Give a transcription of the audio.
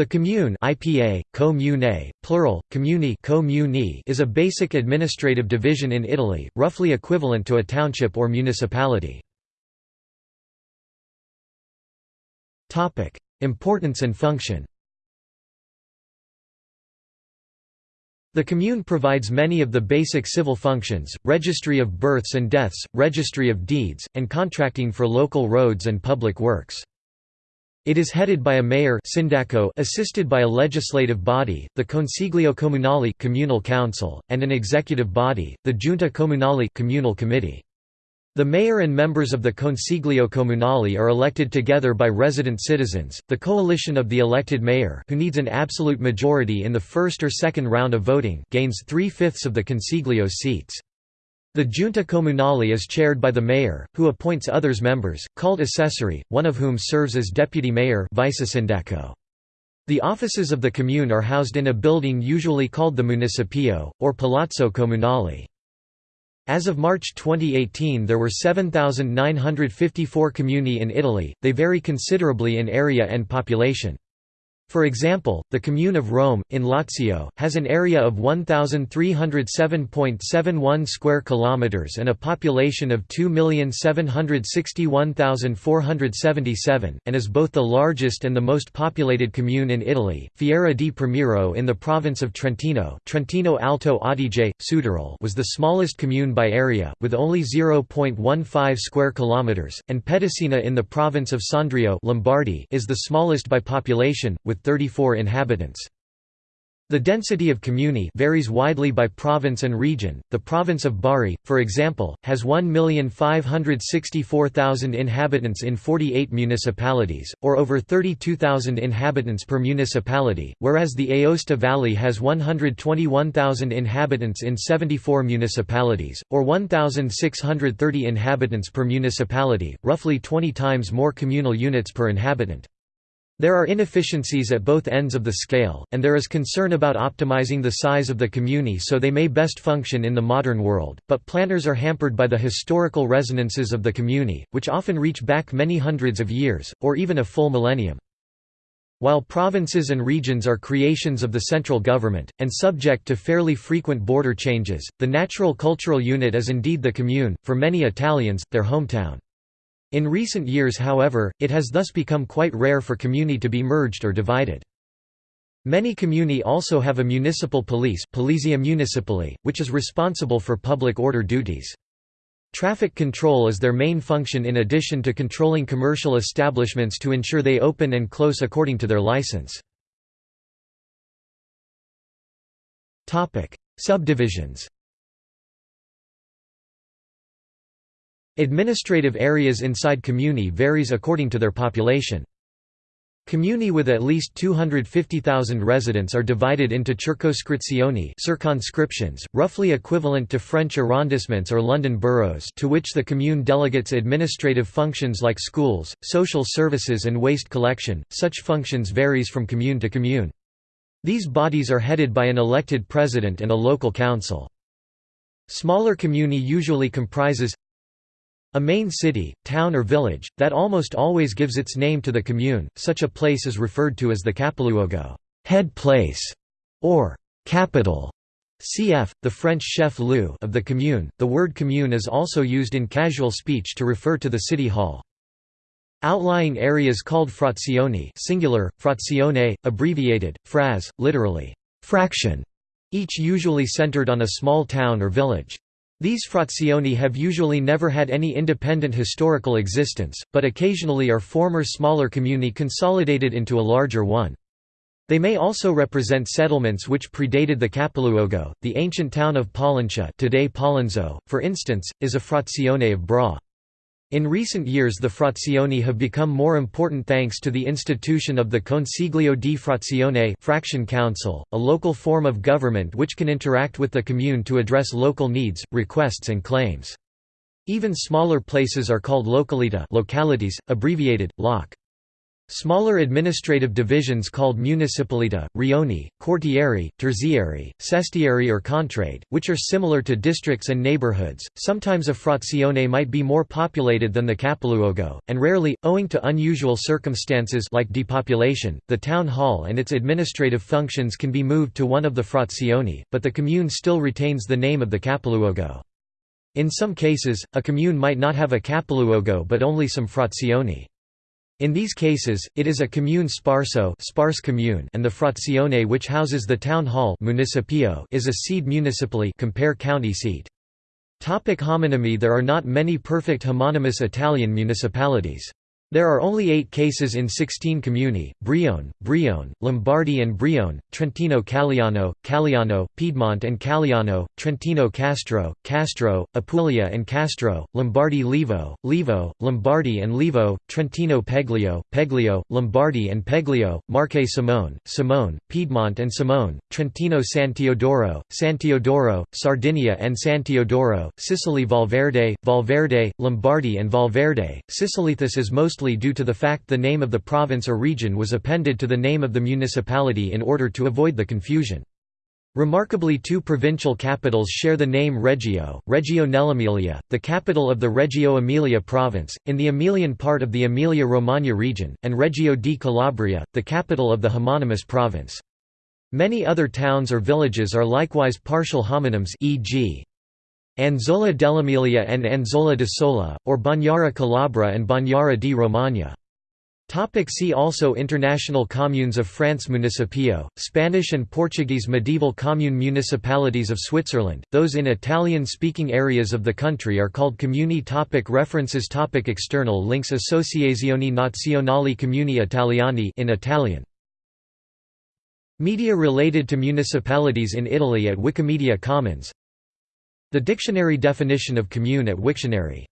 The commune IPA, comune, plural, comuni is a basic administrative division in Italy, roughly equivalent to a township or municipality. Importance and function The commune provides many of the basic civil functions, registry of births and deaths, registry of deeds, and contracting for local roads and public works. It is headed by a mayor assisted by a legislative body, the Consiglio Comunale communal council, and an executive body, the Giunta Comunale communal committee. The mayor and members of the Consiglio Comunale are elected together by resident citizens. The coalition of the elected mayor, who needs an absolute majority in the first or second round of voting, gains three-fifths of the Consiglio's seats. The Giunta Comunale is chaired by the mayor, who appoints others members, called assessori, one of whom serves as deputy mayor The offices of the commune are housed in a building usually called the Municipio, or Palazzo Comunale. As of March 2018 there were 7,954 comuni in Italy, they vary considerably in area and population. For example, the commune of Rome, in Lazio, has an area of 1,307.71 square kilometers and a population of 2,761,477, and is both the largest and the most populated commune in Italy. Fiera di Primiero in the province of Trentino, Trentino Alto Adige, Südtirol, was the smallest commune by area, with only 0.15 square kilometers, and Pedesina in the province of Sondrio, Lombardy, is the smallest by population, with 34 inhabitants. The density of comuni varies widely by province and region. The province of Bari, for example, has 1,564,000 inhabitants in 48 municipalities, or over 32,000 inhabitants per municipality, whereas the Aosta Valley has 121,000 inhabitants in 74 municipalities, or 1,630 inhabitants per municipality, roughly 20 times more communal units per inhabitant. There are inefficiencies at both ends of the scale, and there is concern about optimizing the size of the comuni so they may best function in the modern world, but planners are hampered by the historical resonances of the comuni, which often reach back many hundreds of years, or even a full millennium. While provinces and regions are creations of the central government, and subject to fairly frequent border changes, the natural cultural unit is indeed the commune, for many Italians, their hometown. In recent years however, it has thus become quite rare for comuni to be merged or divided. Many comuni also have a municipal police Municipale, which is responsible for public order duties. Traffic control is their main function in addition to controlling commercial establishments to ensure they open and close according to their license. Subdivisions Administrative areas inside comuni varies according to their population. Comuni with at least 250,000 residents are divided into circoscrizioni circumscriptions, roughly equivalent to French arrondissements or London boroughs to which the commune delegates administrative functions like schools, social services and waste collection. Such functions varies from commune to commune. These bodies are headed by an elected president and a local council. Smaller comuni usually comprises a main city, town or village, that almost always gives its name to the commune, such a place is referred to as the capoluogo head place", or «capital». Cf. the French chef-lieu of the commune. The word commune is also used in casual speech to refer to the city hall. Outlying areas called frazioni singular, frazione, abbreviated, fraz, literally, fraction, each usually centered on a small town or village. These frazioni have usually never had any independent historical existence, but occasionally are former smaller comuni consolidated into a larger one. They may also represent settlements which predated the capoluogo. The ancient town of Pollentia, today Pollenzo, for instance, is a frazione of Bra. In recent years the frazioni have become more important thanks to the institution of the Consiglio di Frazione fraction council, a local form of government which can interact with the commune to address local needs, requests and claims. Even smaller places are called localita localities, abbreviated, LOC. Smaller administrative divisions called municipalita, rioni, quartieri, terzieri, sestieri or contrade, which are similar to districts and neighborhoods. Sometimes a frazione might be more populated than the capoluogo, and rarely, owing to unusual circumstances like depopulation, the town hall and its administrative functions can be moved to one of the frazioni, but the commune still retains the name of the capoluogo. In some cases, a commune might not have a capoluogo but only some frazioni. In these cases, it is a commune sparso sparse commune and the frazione which houses the town hall municipio is a sede municipale compare county seat. Topic homonymy There are not many perfect homonymous Italian municipalities. There are only eight cases in 16 comuni, Brione, Brione, Lombardy and Brione, Trentino Calliano, Calliano, Piedmont and Calliano, Trentino Castro, Castro, Apulia and Castro, Lombardy Levo, Levo, Lombardy and Levo, Trentino Peglio, Peglio, Lombardy and Peglio, Marche Samone, Samone, Piedmont and Samone, Trentino San Teodoro, San Teodoro, Sardinia and San Teodoro, Sicily Valverde, Valverde, Lombardy and Valverde. Sicily this is most mostly due to the fact the name of the province or region was appended to the name of the municipality in order to avoid the confusion. Remarkably two provincial capitals share the name Reggio, Reggio nell'Emilia, the capital of the Reggio Emilia province, in the Emilian part of the Emilia-Romagna region, and Reggio di Calabria, the capital of the homonymous province. Many other towns or villages are likewise partial homonyms e.g. Anzola dell'Emilia and Anzola d'Ossola, or Bagnara Calabra and Bagnara di Romagna. See also International Communes of France Municipio, Spanish and Portuguese medieval commune municipalities of Switzerland, those in Italian-speaking areas of the country are called comuni. Topic References topic External links Associazioni Nazionali Comuni Italiani in Italian. Media related to municipalities in Italy at Wikimedia Commons the dictionary definition of commune at Wiktionary